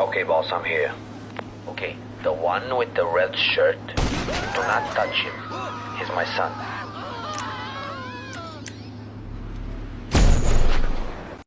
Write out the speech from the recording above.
Okay, boss, I'm here. Okay, the one with the red shirt, do not touch him. He's my son.